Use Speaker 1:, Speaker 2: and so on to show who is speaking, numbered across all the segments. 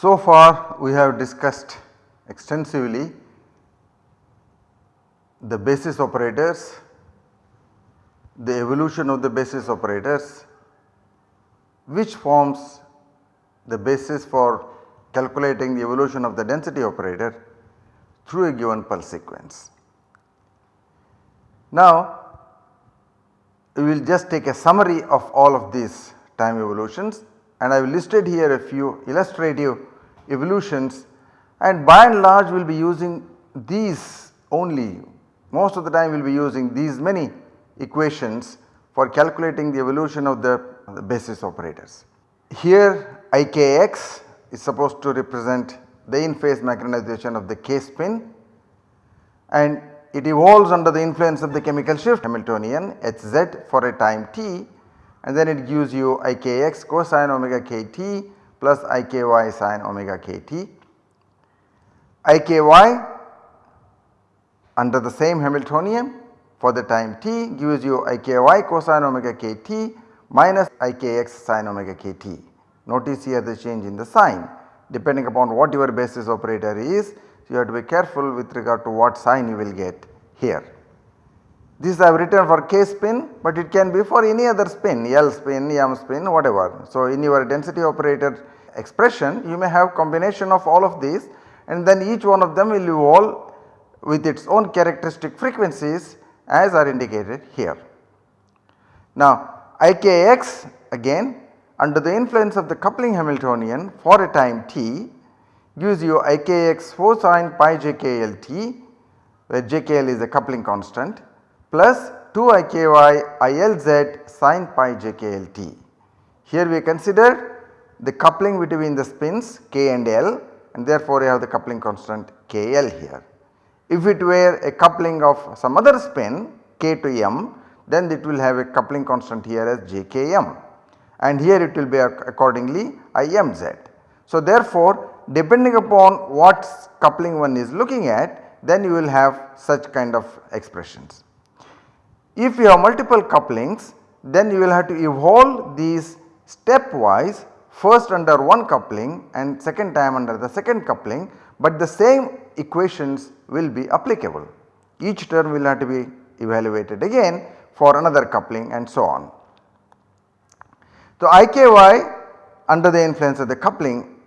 Speaker 1: So far we have discussed extensively the basis operators, the evolution of the basis operators which forms the basis for calculating the evolution of the density operator through a given pulse sequence. Now we will just take a summary of all of these time evolutions and I have listed here a few illustrative evolutions and by and large we will be using these only most of the time we will be using these many equations for calculating the evolution of the, the basis operators. Here IKX is supposed to represent the in phase magnetization of the K spin and it evolves under the influence of the chemical shift Hamiltonian Hz for a time t and then it gives you Ikx cosine omega kt plus Iky sine omega kt. Iky under the same Hamiltonian for the time t gives you Iky cosine omega kt minus Ikx sine omega kt. Notice here the change in the sign depending upon what your basis operator is you have to be careful with regard to what sign you will get here. This I have written for K spin but it can be for any other spin L spin, M spin whatever. So in your density operator expression you may have combination of all of these and then each one of them will evolve with its own characteristic frequencies as are indicated here. Now IKX again under the influence of the coupling Hamiltonian for a time t gives you IKX 4 sin pi jkl t where jkl is a coupling constant plus 2 iky ilz sin pi jkl t. Here we consider the coupling between the spins k and l and therefore you have the coupling constant kl here. If it were a coupling of some other spin k to m then it will have a coupling constant here as jkm and here it will be accordingly imz. So therefore depending upon what coupling one is looking at then you will have such kind of expressions. If you have multiple couplings then you will have to evolve these stepwise first under one coupling and second time under the second coupling but the same equations will be applicable. Each term will have to be evaluated again for another coupling and so on. So IKY under the influence of the coupling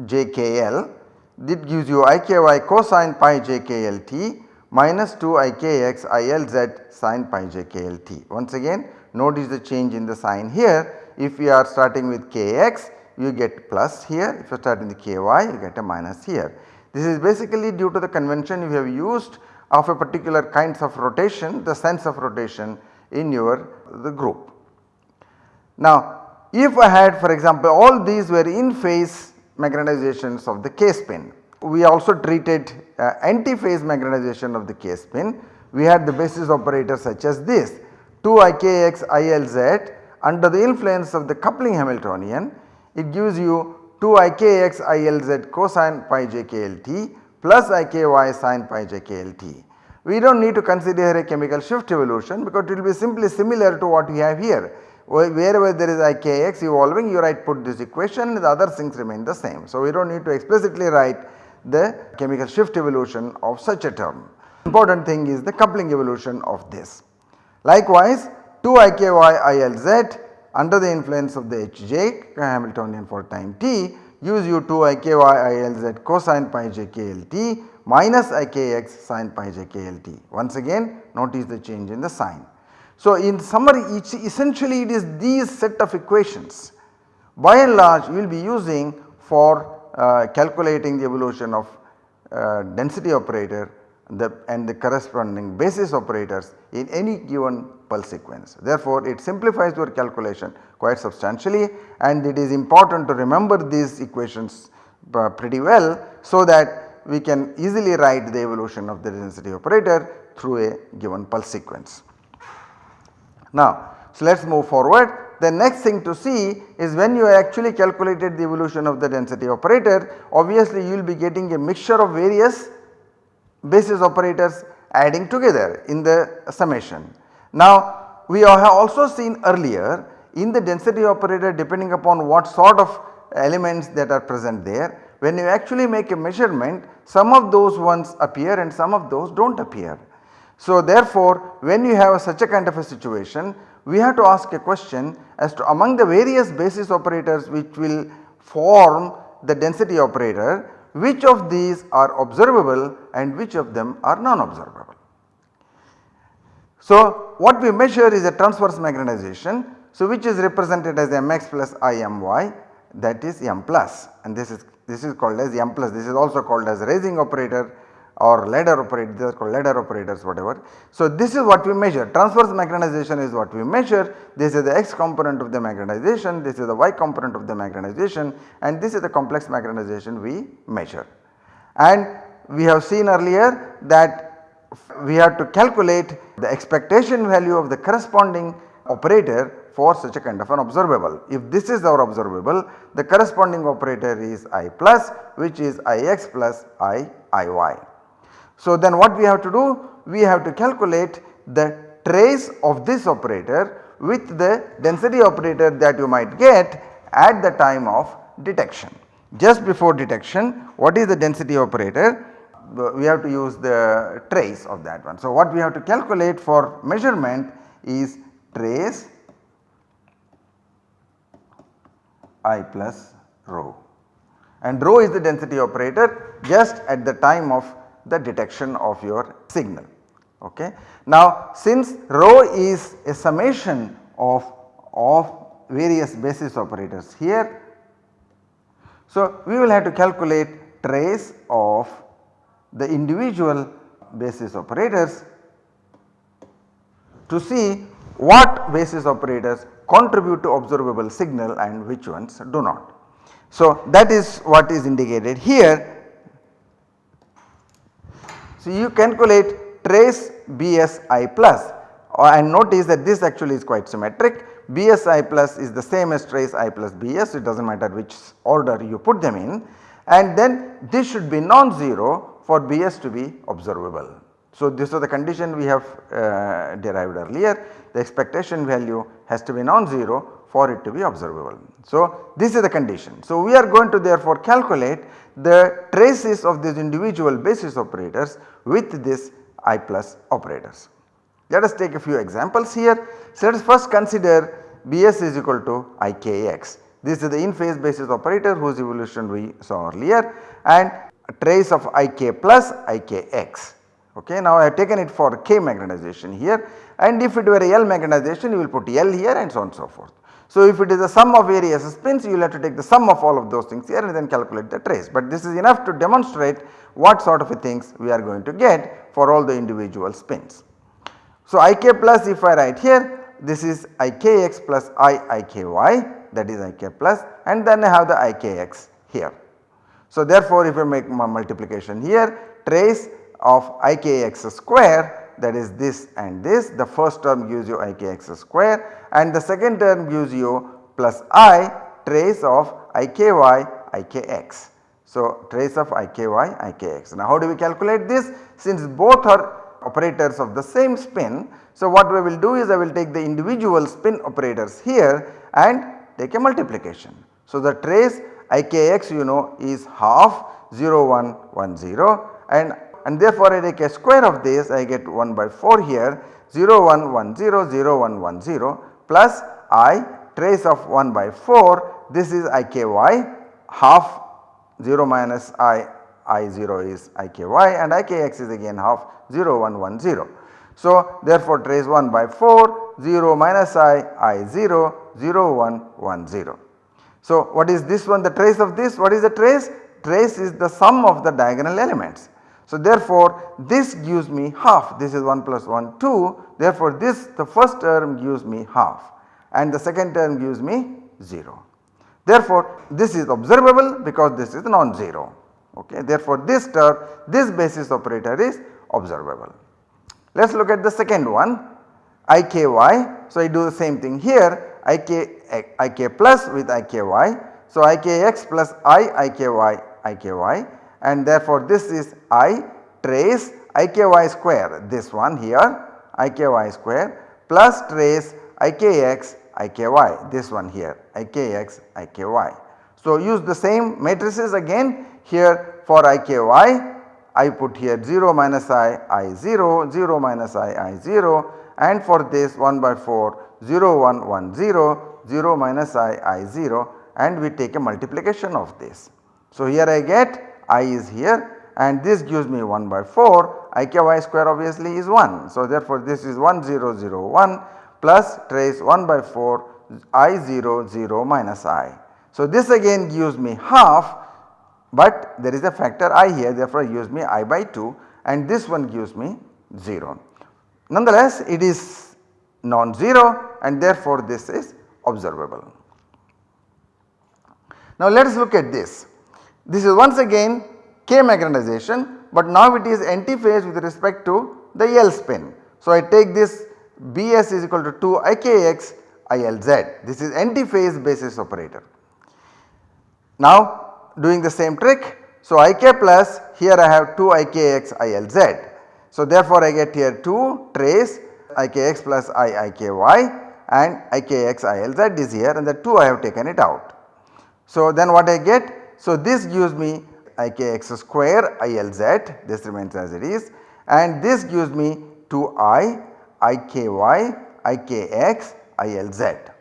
Speaker 1: JKL that gives you IKY cosine pi jklt minus 2 ikx ilz sin pi jklt. Once again notice the change in the sign here if we are starting with kx you get plus here if you are starting with ky you get a minus here. This is basically due to the convention we have used of a particular kinds of rotation the sense of rotation in your the group. Now if I had for example all these were in phase magnetizations of the K spin we also treated uh, anti-phase magnetization of the K spin. We had the basis operator such as this 2 IKX ILZ under the influence of the coupling Hamiltonian it gives you 2 IKX ILZ cosine pi jklt plus IKY sin pi jklt. We do not need to consider a chemical shift evolution because it will be simply similar to what we have here wherever there is IKX evolving you write put this equation the other things remain the same. So we do not need to explicitly write the chemical shift evolution of such a term. Important thing is the coupling evolution of this. Likewise 2 IKY ILZ under the influence of the Hj Hamiltonian for time t use you 2 IKY ILZ cosine pi jklt minus Ikx sin pi jklt. Once again notice the change in the sign. So in summary essentially it is these set of equations by and large we will be using for uh, calculating the evolution of uh, density operator the, and the corresponding basis operators in any given pulse sequence. Therefore, it simplifies your calculation quite substantially and it is important to remember these equations uh, pretty well so that we can easily write the evolution of the density operator through a given pulse sequence. Now, so let us move forward the next thing to see is when you actually calculated the evolution of the density operator obviously you will be getting a mixture of various basis operators adding together in the summation. Now we have also seen earlier in the density operator depending upon what sort of elements that are present there when you actually make a measurement some of those ones appear and some of those do not appear. So therefore when you have such a kind of a situation we have to ask a question as to among the various basis operators which will form the density operator which of these are observable and which of them are non-observable. So what we measure is a transverse magnetization so which is represented as mx plusimy that is m plus and this is this is called as m plus this is also called as raising operator or ladder operator they are called ladder operators whatever. So this is what we measure transverse magnetization is what we measure this is the x component of the magnetization this is the y component of the magnetization and this is the complex magnetization we measure. And we have seen earlier that we have to calculate the expectation value of the corresponding operator for such a kind of an observable. If this is our observable the corresponding operator is i plus which is ix plus i iy. So then what we have to do? We have to calculate the trace of this operator with the density operator that you might get at the time of detection. Just before detection what is the density operator? We have to use the trace of that one. So what we have to calculate for measurement is trace i plus rho and rho is the density operator just at the time of the detection of your signal. Okay. Now since rho is a summation of, of various basis operators here. So we will have to calculate trace of the individual basis operators to see what basis operators contribute to observable signal and which ones do not. So that is what is indicated here so you calculate trace BSI uh, and notice that this actually is quite symmetric BSI plus is the same as trace I plus BS it does not matter which order you put them in and then this should be non-zero for BS to be observable. So this is the condition we have uh, derived earlier the expectation value has to be non-zero for it to be observable. So this is the condition. So we are going to therefore calculate the traces of these individual basis operators with this I plus operators. Let us take a few examples here. So let us first consider Bs is equal to Ikx. This is the in phase basis operator whose evolution we saw earlier and trace of Ik plus Ikx. Okay, now I have taken it for K magnetization here and if it were L magnetization you will put L here and so on and so forth. So if it is a sum of various spins you will have to take the sum of all of those things here and then calculate the trace but this is enough to demonstrate what sort of things we are going to get for all the individual spins. So Ik plus if I write here this is Ikx plus I Iky that is Ik plus and then I have the Ikx here. So therefore if I make my multiplication here trace of Ikx square that is this and this the first term gives you ikx square and the second term gives you plus i trace of iky ikx. So trace of iky ikx. Now how do we calculate this since both are operators of the same spin. So what we will do is I will take the individual spin operators here and take a multiplication. So the trace ikx you know is half 0 1 1 0 and and therefore I take a square of this I get 1 by 4 here 0 1 1 0 0 1 1 0 plus i trace of 1 by 4 this is iky half 0 minus i i 0 is iky and ikx is again half 0 1 1 0. So therefore trace 1 by 4 0 minus i i 0 0 1 1 0. So what is this one the trace of this what is the trace? Trace is the sum of the diagonal elements. So therefore this gives me half. This is 1 plus 1 2 therefore this the first term gives me half and the second term gives me 0. Therefore this is observable because this is non-zero. Okay? Therefore this term this basis operator is observable. Let us look at the second one IKY so I do the same thing here. Ik, ik plus with iky. So, ikx plus i and therefore this is i trace iky square. This one here iky square plus trace ikx iky this one here ikx iky. So, use the same matrices again. Here for iky I put here 0 minus i i 0 0 minus i i 0 and for this 1 by 4 0 1 1 0 0 minus i i 0 and we take a multiplication of this. So, here I get i is here and this gives me 1 by 4 iky square obviously is 1. So, therefore, this is 1 0 0 1 plus trace 1 by 4 i 0 0 minus i. So, this again gives me half but there is a factor i here therefore gives me i by 2 and this one gives me 0. Nonetheless, it is non-zero and therefore this is observable. Now let us look at this. This is once again K magnetization but now it is antiphase with respect to the L spin. So I take this Bs is equal to 2 Ikx ILZ this is antiphase basis operator. Now doing the same trick so Ik plus here I have 2 Ikx ILZ. So therefore I get here 2 trace Ikx plus I Iky and Ikx ILZ is here and the 2 I have taken it out. So then what I get? So this gives me Ikx square ILZ this remains as it is and this gives me 2i Iky Ikx ILZ.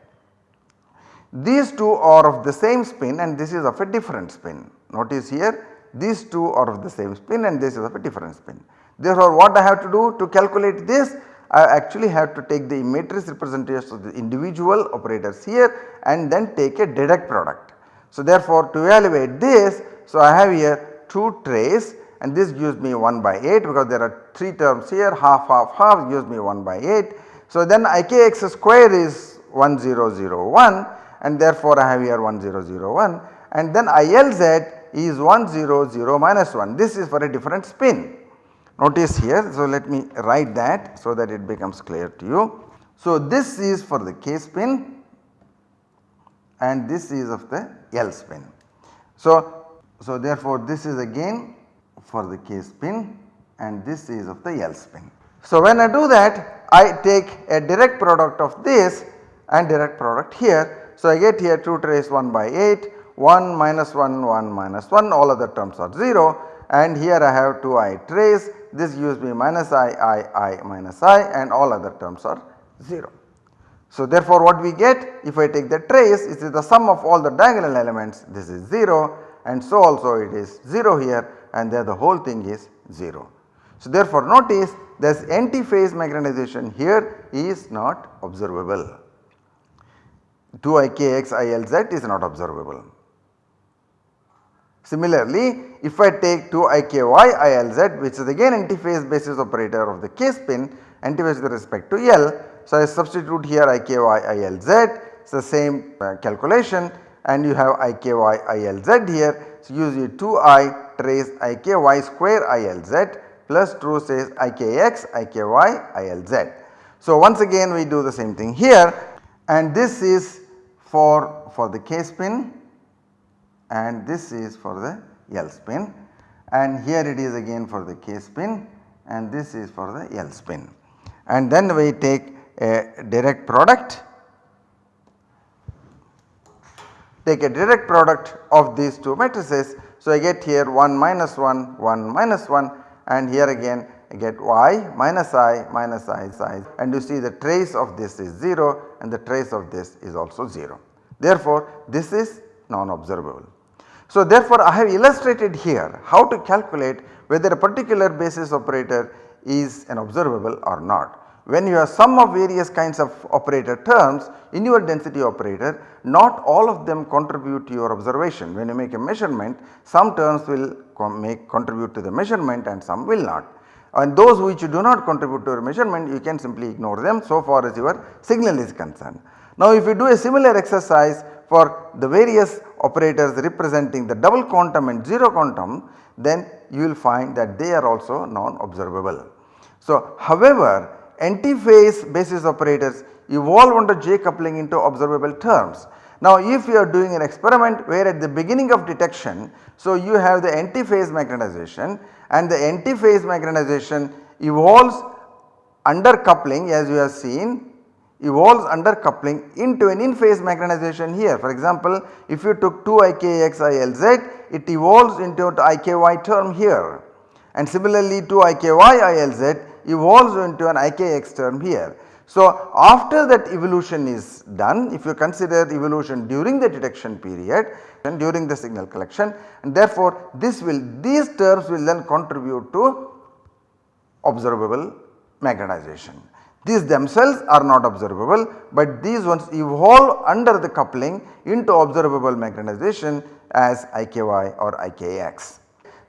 Speaker 1: These two are of the same spin and this is of a different spin. Notice here these two are of the same spin and this is of a different spin. Therefore, what I have to do to calculate this I actually have to take the matrix representation of the individual operators here and then take a direct product. So, therefore, to evaluate this so I have here 2 trace and this gives me 1 by 8 because there are 3 terms here half half half gives me 1 by 8. So, then Ikx square is 1001 and therefore, I have here 1001 and then ILZ is 100 minus 1 this is for a different spin. Notice here, so let me write that so that it becomes clear to you. So this is for the K spin and this is of the L spin. So, so therefore this is again for the K spin and this is of the L spin. So when I do that I take a direct product of this and direct product here. So I get here 2 trace 1 by 8, 1 minus 1, 1 minus 1 all other terms are 0 and here I have 2 i trace this gives me minus i i i minus i and all other terms are 0. So therefore what we get if I take the trace it is the sum of all the diagonal elements this is 0 and so also it is 0 here and there the whole thing is 0. So therefore notice this anti-phase magnetization here is not observable. 2ikxilz is not observable. Similarly, if I take 2ikyilz which is again anti-phase basis operator of the K spin anti-phase with respect to L. So, I substitute here IKY ILZ it is the same uh, calculation and you have IKY ILZ here. So, use your 2i trace IKY square ILZ plus true says IKX IKY ILZ. So, once again we do the same thing here and this is for, for the K spin and this is for the L spin and here it is again for the K spin and this is for the L spin. And then we take a direct product take a direct product of these two matrices. So, I get here 1 minus 1 1 minus 1 and here again I get y minus i minus i i. and you see the trace of this is 0 and the trace of this is also 0. Therefore, this is non observable. So therefore I have illustrated here how to calculate whether a particular basis operator is an observable or not. When you have sum of various kinds of operator terms in your density operator not all of them contribute to your observation. When you make a measurement some terms will make contribute to the measurement and some will not. And those which do not contribute to your measurement you can simply ignore them so far as your signal is concerned. Now if you do a similar exercise for the various operators representing the double quantum and 0 quantum then you will find that they are also non observable. So however antiphase basis operators evolve under J coupling into observable terms. Now if you are doing an experiment where at the beginning of detection, so you have the antiphase magnetization and the antiphase magnetization evolves under coupling as you have seen evolves under coupling into an in phase magnetization here. For example, if you took 2 IKX it evolves into IKY term here and similarly 2 IKY ILZ evolves into an IKX term here. So after that evolution is done if you consider evolution during the detection period and during the signal collection and therefore this will these terms will then contribute to observable magnetization. These themselves are not observable but these ones evolve under the coupling into observable magnetization as IKY or IKX.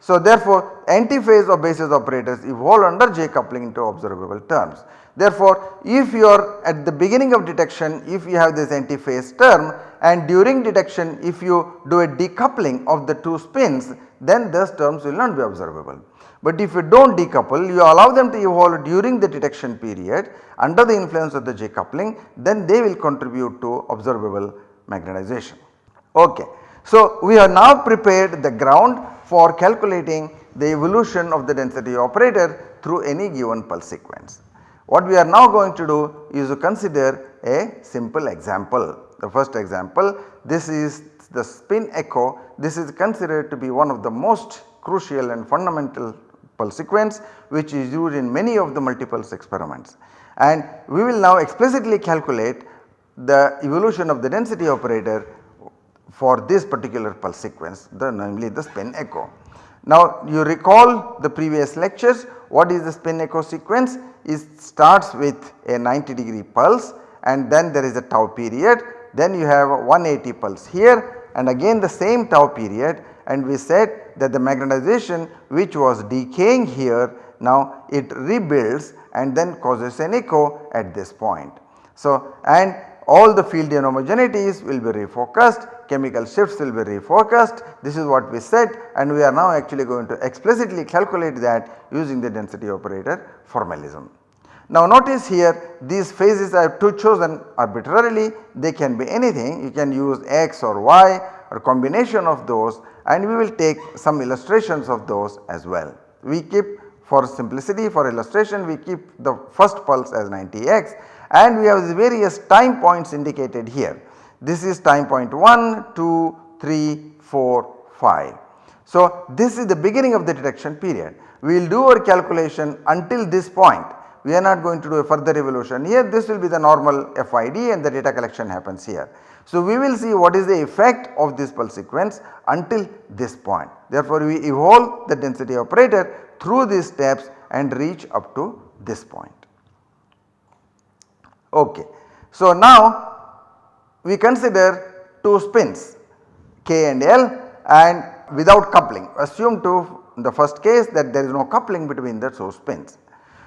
Speaker 1: So therefore antiphase or basis operators evolve under J coupling into observable terms. Therefore if you are at the beginning of detection if you have this antiphase term and during detection if you do a decoupling of the two spins then those terms will not be observable. But if you do not decouple you allow them to evolve during the detection period under the influence of the J coupling then they will contribute to observable magnetization. Okay. So we have now prepared the ground for calculating the evolution of the density operator through any given pulse sequence. What we are now going to do is to consider a simple example. The first example this is the spin echo this is considered to be one of the most crucial and fundamental pulse sequence which is used in many of the multipulse experiments. And we will now explicitly calculate the evolution of the density operator for this particular pulse sequence the namely the spin echo. Now you recall the previous lectures what is the spin echo sequence it starts with a 90 degree pulse and then there is a tau period then you have a 180 pulse here and again the same tau period and we said that the magnetization which was decaying here now it rebuilds and then causes an echo at this point. So and all the field inhomogeneities will be refocused, chemical shifts will be refocused this is what we said and we are now actually going to explicitly calculate that using the density operator formalism. Now notice here these phases I have two chosen arbitrarily they can be anything you can use x or y or combination of those and we will take some illustrations of those as well. We keep for simplicity for illustration we keep the first pulse as 90x and we have the various time points indicated here. This is time point 1, 2, 3, 4, 5. So this is the beginning of the detection period. We will do our calculation until this point. We are not going to do a further evolution here this will be the normal FID and the data collection happens here. So we will see what is the effect of this pulse sequence until this point. Therefore we evolve the density operator through these steps and reach up to this point. Okay. So now we consider two spins K and L and without coupling assume to the first case that there is no coupling between the two spins.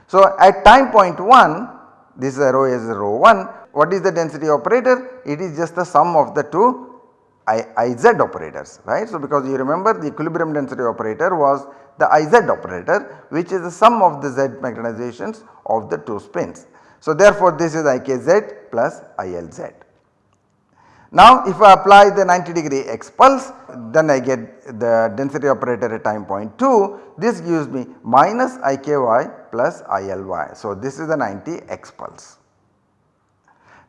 Speaker 1: So at time point 1 this is rho is row 1 what is the density operator? It is just the sum of the two I, IZ operators right. So because you remember the equilibrium density operator was the IZ operator which is the sum of the Z magnetizations of the two spins. So therefore this is IKZ plus ILZ. Now if I apply the 90 degree X pulse then I get the density operator at time point 2 this gives me minus IKY plus ILY. So this is the 90 X pulse.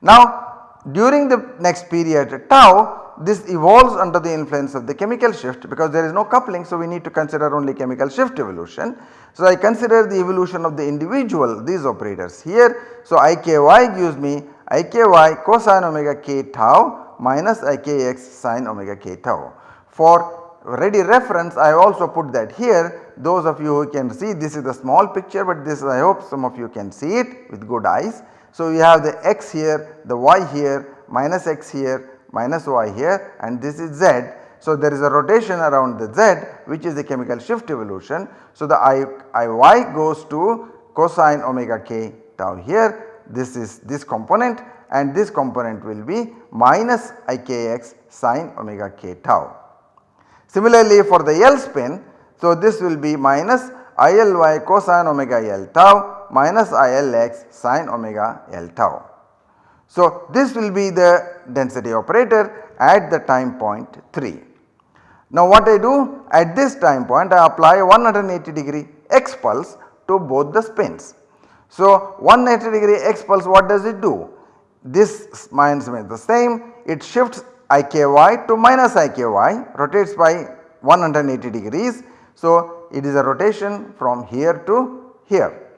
Speaker 1: Now during the next period tau this evolves under the influence of the chemical shift because there is no coupling so we need to consider only chemical shift evolution. So I consider the evolution of the individual these operators here. So IKY gives me IKY cosine omega k tau minus IKX sine omega k tau. For ready reference I also put that here those of you who can see this is a small picture but this I hope some of you can see it with good eyes. So we have the x here, the y here, minus x here, minus y here and this is z. So there is a rotation around the z which is the chemical shift evolution. So the I, Iy goes to cosine omega k tau here this is this component and this component will be minus Ikx sine omega k tau. Similarly for the L spin so this will be minus ILy cosine omega L tau minus ILX sine omega L tau. So, this will be the density operator at the time point 3. Now what I do at this time point I apply 180 degree x pulse to both the spins. So 180 degree x pulse what does it do? This minus remains the same it shifts IKY to minus IKY rotates by 180 degrees. So it is a rotation from here to here.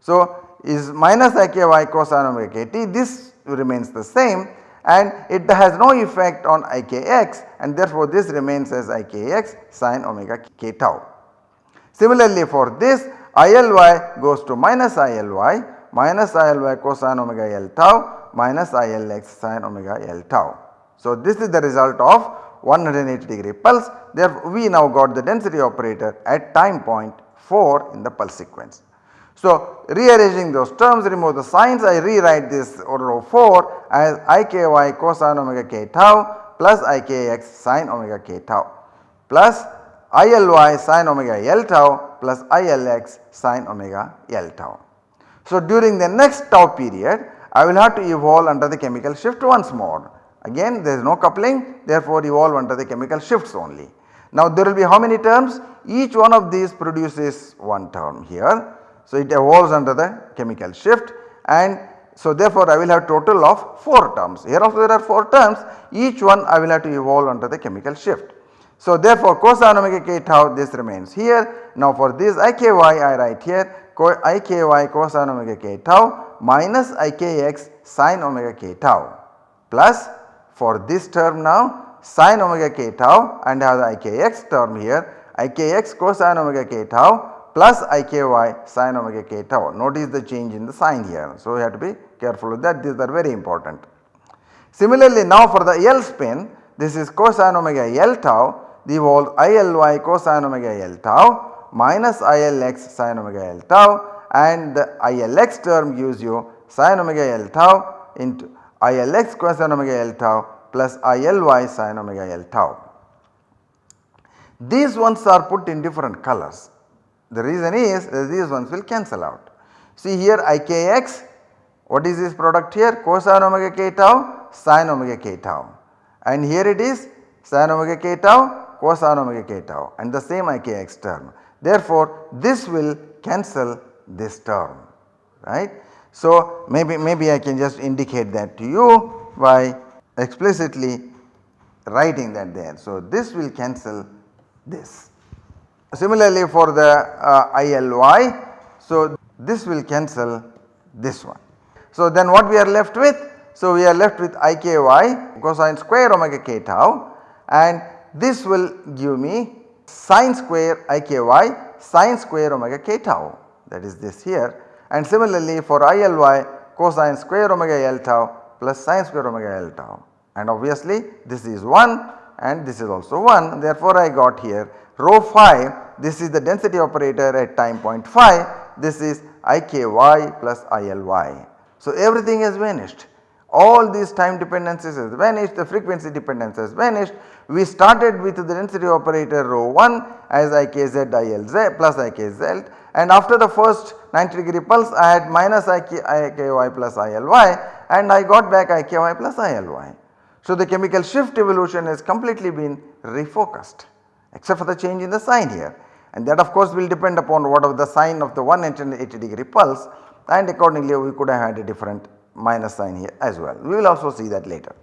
Speaker 1: So is minus IKY cosine omega kt this remains the same and it has no effect on Ikx and therefore this remains as Ikx sin omega k tau. Similarly for this ILY goes to minus ILY minus ILY cosine omega L tau minus ILX sin omega L tau. So this is the result of 180 degree pulse therefore we now got the density operator at time point 4 in the pulse sequence. So rearranging those terms remove the signs I rewrite this order of 4 as iky cosine omega k tau plus ikx sin omega k tau plus ILY sin omega L tau plus ILX sin omega L tau. So during the next tau period I will have to evolve under the chemical shift once more. Again there is no coupling therefore evolve under the chemical shifts only. Now there will be how many terms? Each one of these produces one term here so, it evolves under the chemical shift and so therefore, I will have total of 4 terms. Here also there are 4 terms each one I will have to evolve under the chemical shift. So therefore, cosine omega k tau this remains here. Now for this iky I write here iky cosine omega k tau minus ikx sin omega k tau plus for this term now sin omega k tau and have the ikx term here ikx cosine omega k tau plus iky sin omega k tau. Notice the change in the sign here. So, you have to be careful with that these are very important. Similarly, now for the L spin this is cosine omega L tau the whole ILY cosine omega L tau minus ILX sin omega L tau and the ILX term gives you sin omega L tau into ILX cosine omega L tau plus ILY sin omega L tau. These ones are put in different colors the reason is these ones will cancel out. See here Ikx what is this product here cosine omega k tau sin omega k tau and here it is sin omega k tau cosine omega k tau and the same Ikx term. Therefore this will cancel this term right. So maybe maybe I can just indicate that to you by explicitly writing that there. So this will cancel this. Similarly for the uh, ILY, so this will cancel this one. So then what we are left with? So we are left with IKY cosine square omega k tau and this will give me sine square IKY sine square omega k tau that is this here and similarly for ILY cosine square omega L tau plus sine square omega L tau and obviously this is 1 and this is also 1 therefore I got here rho phi this is the density operator at time point phi this is IKY plus ILY. So everything has vanished all these time dependencies has vanished the frequency dependence has vanished. We started with the density operator rho 1 as IKZ ILZ plus IKZ and after the first 90 degree pulse I had minus IK, IKY plus ILY and I got back IKY plus ILY. So the chemical shift evolution has completely been refocused except for the change in the sign here and that of course will depend upon what of the sign of the 180 degree pulse and accordingly we could have had a different minus sign here as well. We will also see that later.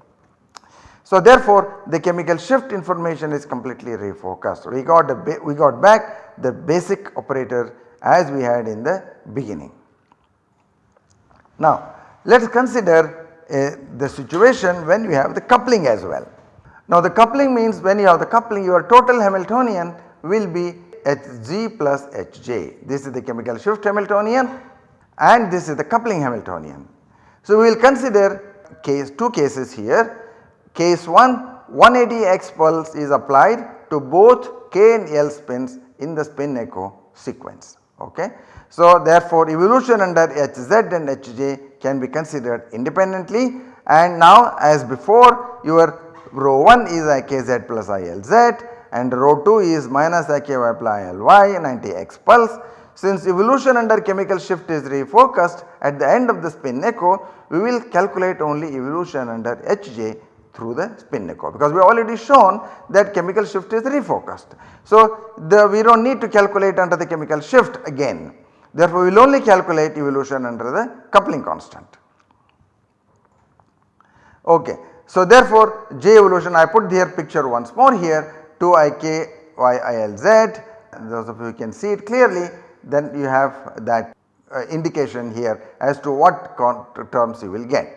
Speaker 1: So therefore the chemical shift information is completely refocused. We got we got back the basic operator as we had in the beginning. Now let us consider uh, the situation when we have the coupling as well. Now the coupling means when you have the coupling your total Hamiltonian will be Hg plus Hj. This is the chemical shift Hamiltonian and this is the coupling Hamiltonian. So we will consider case 2 cases here. Case 1 180 x pulse is applied to both k and l spins in the spin echo sequence. Okay. So therefore evolution under Hz and Hj can be considered independently and now as before your rho 1 is ikz plus ilz and rho 2 is minus iky plus ily 90 x pulse. Since evolution under chemical shift is refocused at the end of the spin echo, we will calculate only evolution under Hj through the spin echo because we already shown that chemical shift is refocused. So, the, we do not need to calculate under the chemical shift again. Therefore, we will only calculate evolution under the coupling constant. Okay. So, therefore, J evolution I put here picture once more here 2 i k y i l z those of you can see it clearly then you have that uh, indication here as to what terms you will get.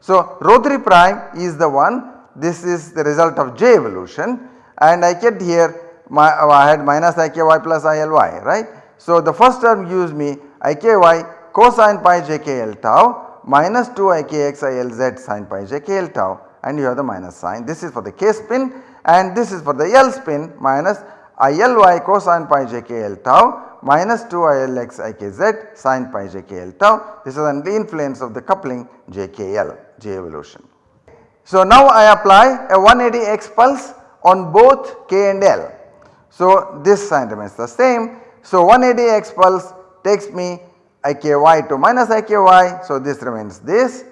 Speaker 1: So, rho 3 prime is the one this is the result of J evolution and I get here my, I had minus i k y plus i l y right. So, the first term gives me i k y cosine pi j k l tau minus 2 i k x i l z sin pi j k l tau and you have the minus sign. This is for the k spin and this is for the L spin minus i l y cosine pi j k l tau minus 2 i l x i k z sin pi j k l tau. This is under the influence of the coupling j k l, j evolution. So now I apply a 180 x pulse on both k and l. So this sign remains the same. So 180 x pulse takes me iky to minus iky. So this remains this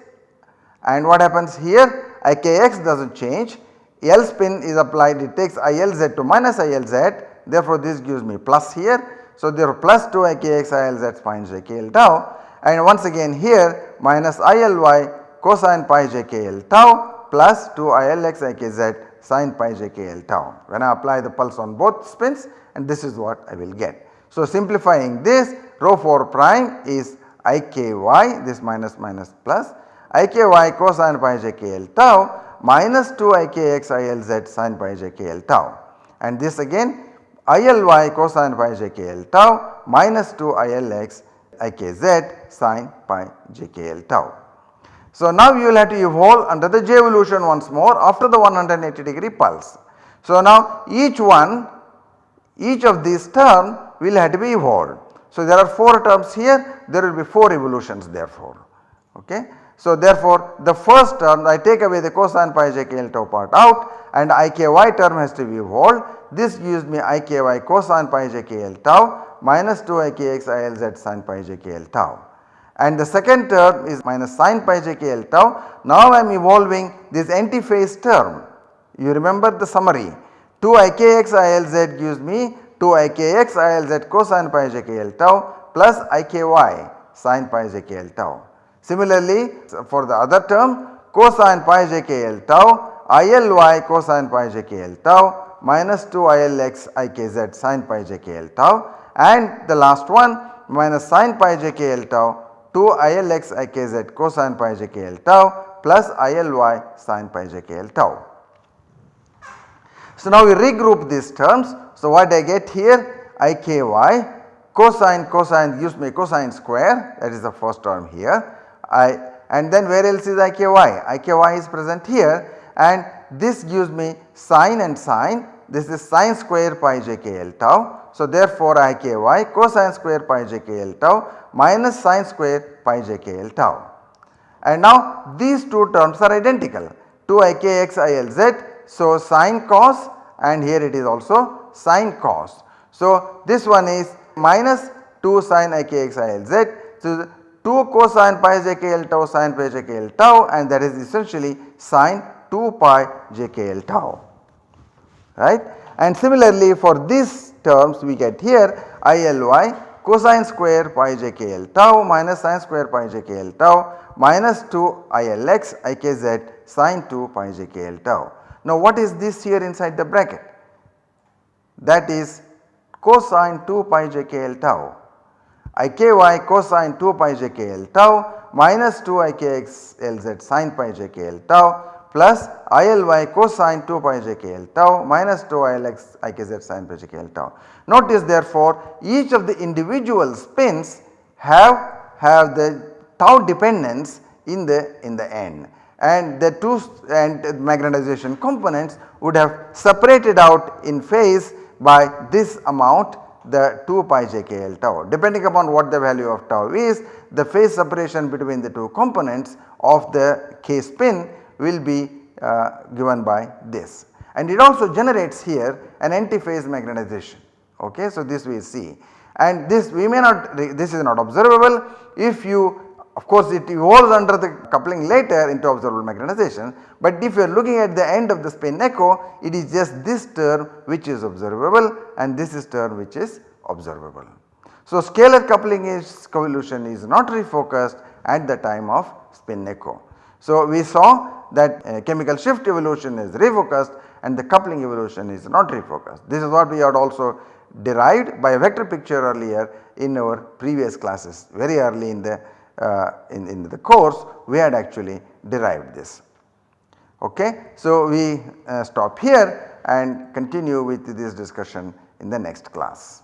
Speaker 1: and what happens here ikx does not change. L spin is applied it takes ILZ to minus ILZ therefore this gives me plus here. So, there are plus 2 ikx ilz pi jkl tau. And once again here minus ily cosine pi jkl tau plus 2 ilx ikz sin pi jkl tau. When I apply the pulse on both spins and this is what I will get. So, simplifying this rho 4 prime is iky this minus minus plus iky cosine pi jkl tau minus 2 ikx ilz sin pi jkl tau and this again ILY cosine pi jkl tau minus 2 ILX ikz sin pi jkl tau. So now you will have to evolve under the J evolution once more after the 180 degree pulse. So now each one each of these term will have to be evolved. So there are 4 terms here there will be 4 evolutions therefore okay. So therefore the first term I take away the cosine pi jkl tau part out and iky term has to be evolved this gives me iky cosine pi j k l tau minus 2 ikx ilz sin pi j k l tau. And the second term is minus sin pi j k l tau. Now I am evolving this antiphase term. You remember the summary 2 ikx ilz gives me 2 ikx ilz cosine pi j k l tau plus iky sin pi j k l tau. Similarly for the other term cosine pi j k l tau ILY cosine pi j k l tau minus 2 ILX IKZ sin pi JKL tau and the last one minus sin pi JKL tau 2 ILX IKZ cosine pi JKL tau plus ILY sin pi JKL tau. So now we regroup these terms. So what I get here IKY cosine cosine gives me cosine square that is the first term here I and then where else is IKY? IKY is present here and this gives me sine and sine this is sine square pi j k l tau. So therefore I k y cosine square pi j k l tau minus sine square pi j k l tau. And now these two terms are identical 2 i k x i l z. So sine cos and here it is also sine cos. So this one is minus 2 sine i k x i l z. So 2 cosine pi j k l tau sine pi j k l tau and that is essentially sine 2 pi j k l tau right. And similarly for these terms we get here ILY cosine square pi j k l tau minus sine square pi j k l tau minus 2 ILX IKZ sine 2 pi j k l tau. Now what is this here inside the bracket? That is cosine 2 pi j k l tau IKY cosine 2 pi j k l tau minus 2 IKX LZ sine pi j k l tau plus ILY cosine 2 pi j k l tau minus 2 ILX ikz sin pi j k l tau. Notice therefore each of the individual spins have have the tau dependence in the in the end and the two and magnetization components would have separated out in phase by this amount the 2 pi j k l tau. Depending upon what the value of tau is the phase separation between the two components of the k spin will be uh, given by this. And it also generates here an antiphase magnetization okay. So, this we see and this we may not this is not observable if you of course it evolves under the coupling later into observable magnetization but if you are looking at the end of the spin echo it is just this term which is observable and this is term which is observable. So scalar coupling is convolution is not refocused at the time of spin echo. So we saw that uh, chemical shift evolution is refocused and the coupling evolution is not refocused. This is what we had also derived by a vector picture earlier in our previous classes very early in the uh, in, in the course we had actually derived this. Okay. So we uh, stop here and continue with this discussion in the next class.